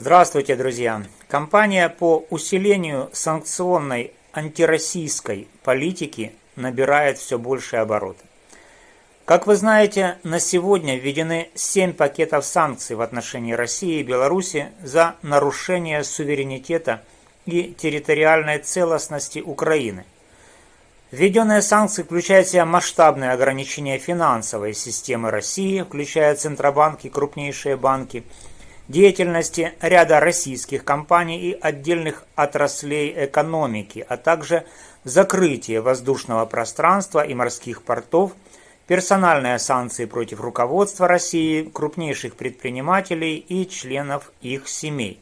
Здравствуйте, друзья! Компания по усилению санкционной антироссийской политики набирает все больше обороты. Как вы знаете, на сегодня введены 7 пакетов санкций в отношении России и Беларуси за нарушение суверенитета и территориальной целостности Украины. Введенные санкции включают в себя масштабные ограничения финансовой системы России, включая Центробанк и крупнейшие банки – деятельности ряда российских компаний и отдельных отраслей экономики, а также закрытие воздушного пространства и морских портов, персональные санкции против руководства России, крупнейших предпринимателей и членов их семей.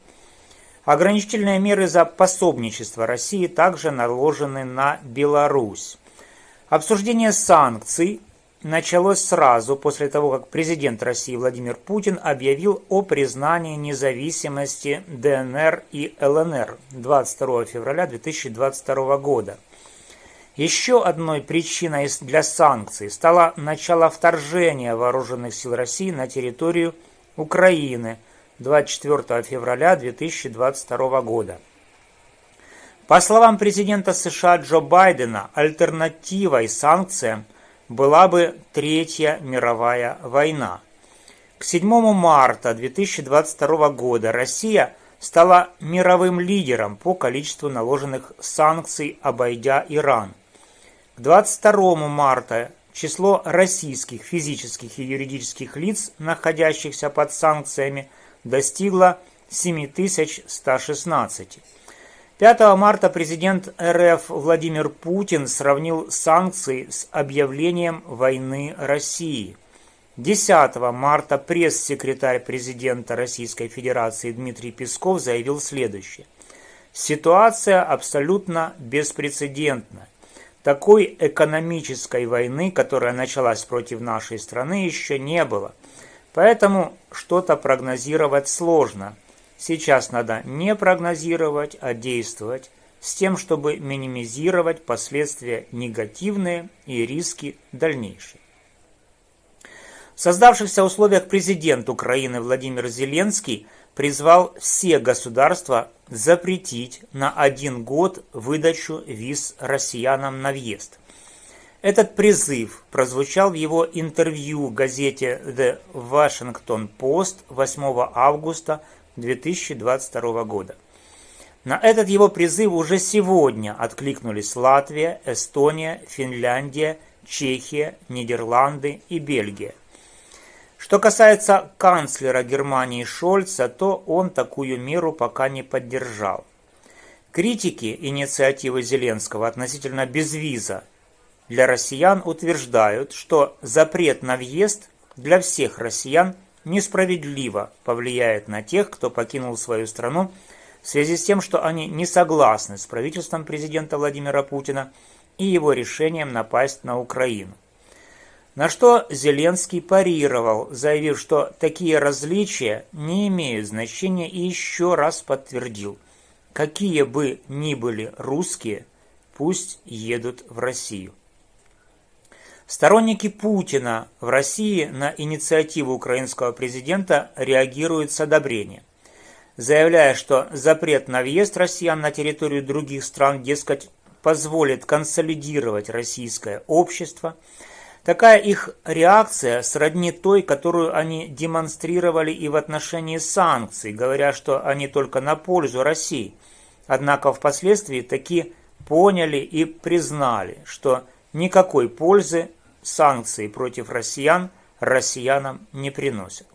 Ограничительные меры за пособничество России также наложены на Беларусь. Обсуждение санкций началось сразу после того, как президент России Владимир Путин объявил о признании независимости ДНР и ЛНР 22 февраля 2022 года. Еще одной причиной для санкций стало начало вторжения вооруженных сил России на территорию Украины 24 февраля 2022 года. По словам президента США Джо Байдена, альтернативой санкциям – была бы Третья мировая война. К 7 марта 2022 года Россия стала мировым лидером по количеству наложенных санкций, обойдя Иран. К 22 марта число российских физических и юридических лиц, находящихся под санкциями, достигло 7116. 5 марта президент РФ Владимир Путин сравнил санкции с объявлением войны России. 10 марта пресс-секретарь президента Российской Федерации Дмитрий Песков заявил следующее. Ситуация абсолютно беспрецедентна. Такой экономической войны, которая началась против нашей страны, еще не было. Поэтому что-то прогнозировать сложно – Сейчас надо не прогнозировать, а действовать с тем, чтобы минимизировать последствия негативные и риски дальнейшие. В создавшихся условиях президент Украины Владимир Зеленский призвал все государства запретить на один год выдачу виз россиянам на въезд. Этот призыв прозвучал в его интервью газете The Washington Post 8 августа 2022 года. На этот его призыв уже сегодня откликнулись Латвия, Эстония, Финляндия, Чехия, Нидерланды и Бельгия. Что касается канцлера Германии Шольца, то он такую меру пока не поддержал. Критики инициативы Зеленского относительно безвиза для россиян утверждают, что запрет на въезд для всех россиян несправедливо повлияет на тех, кто покинул свою страну в связи с тем, что они не согласны с правительством президента Владимира Путина и его решением напасть на Украину. На что Зеленский парировал, заявив, что такие различия не имеют значения и еще раз подтвердил, какие бы ни были русские, пусть едут в Россию. Сторонники Путина в России на инициативу украинского президента реагируют с одобрением, заявляя, что запрет на въезд россиян на территорию других стран, дескать, позволит консолидировать российское общество. Такая их реакция сродни той, которую они демонстрировали и в отношении санкций, говоря, что они только на пользу России. Однако впоследствии таки поняли и признали, что никакой пользы санкции против россиян россиянам не приносят.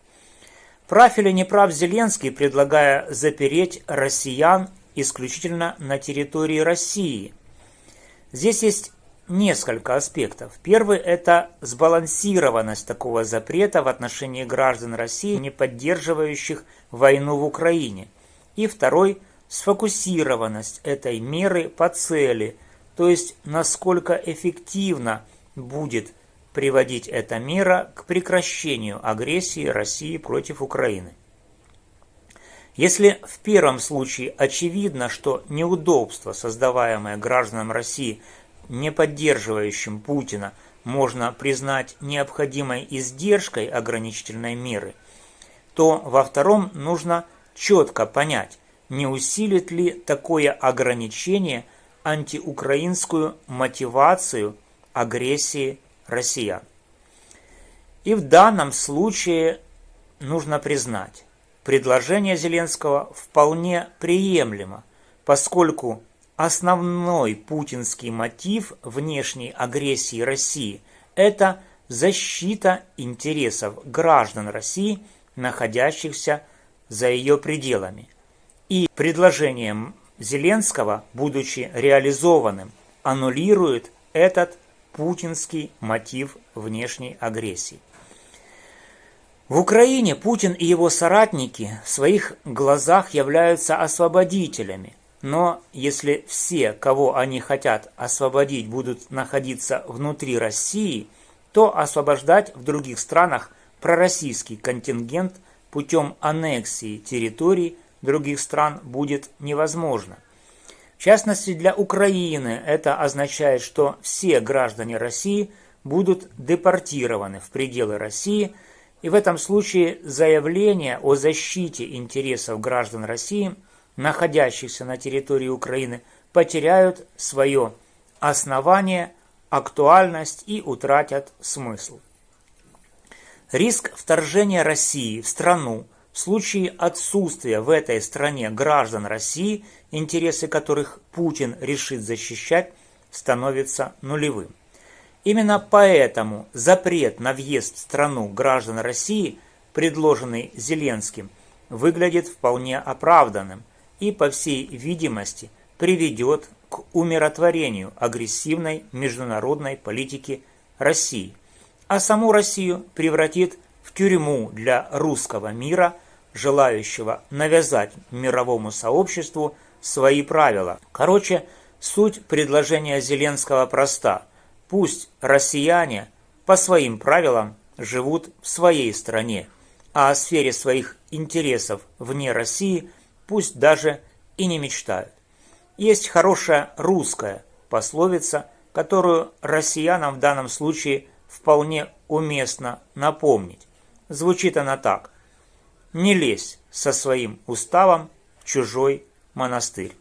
Прав или не прав Зеленский, предлагая запереть россиян исключительно на территории России? Здесь есть несколько аспектов. Первый – это сбалансированность такого запрета в отношении граждан России, не поддерживающих войну в Украине. И второй – сфокусированность этой меры по цели, то есть насколько эффективно будет приводить эта мера к прекращению агрессии России против Украины. Если в первом случае очевидно, что неудобства, создаваемые гражданам России, не поддерживающим Путина, можно признать необходимой издержкой ограничительной меры, то во втором нужно четко понять, не усилит ли такое ограничение антиукраинскую мотивацию агрессии россиян. И в данном случае нужно признать, предложение Зеленского вполне приемлемо, поскольку основной путинский мотив внешней агрессии России – это защита интересов граждан России, находящихся за ее пределами. И предложением Зеленского, будучи реализованным, аннулирует этот путинский мотив внешней агрессии. В Украине Путин и его соратники в своих глазах являются освободителями, но если все, кого они хотят освободить, будут находиться внутри России, то освобождать в других странах пророссийский контингент путем аннексии территорий других стран будет невозможно. В частности, для Украины это означает, что все граждане России будут депортированы в пределы России – и в этом случае заявление о защите интересов граждан России, находящихся на территории Украины, потеряют свое основание, актуальность и утратят смысл. Риск вторжения России в страну в случае отсутствия в этой стране граждан России, интересы которых Путин решит защищать, становится нулевым. Именно поэтому запрет на въезд в страну граждан России, предложенный Зеленским, выглядит вполне оправданным и, по всей видимости, приведет к умиротворению агрессивной международной политики России, а саму Россию превратит в тюрьму для русского мира, желающего навязать мировому сообществу свои правила. Короче, суть предложения Зеленского проста – Пусть россияне по своим правилам живут в своей стране, а о сфере своих интересов вне России пусть даже и не мечтают. Есть хорошая русская пословица, которую россиянам в данном случае вполне уместно напомнить. Звучит она так. «Не лезь со своим уставом в чужой монастырь».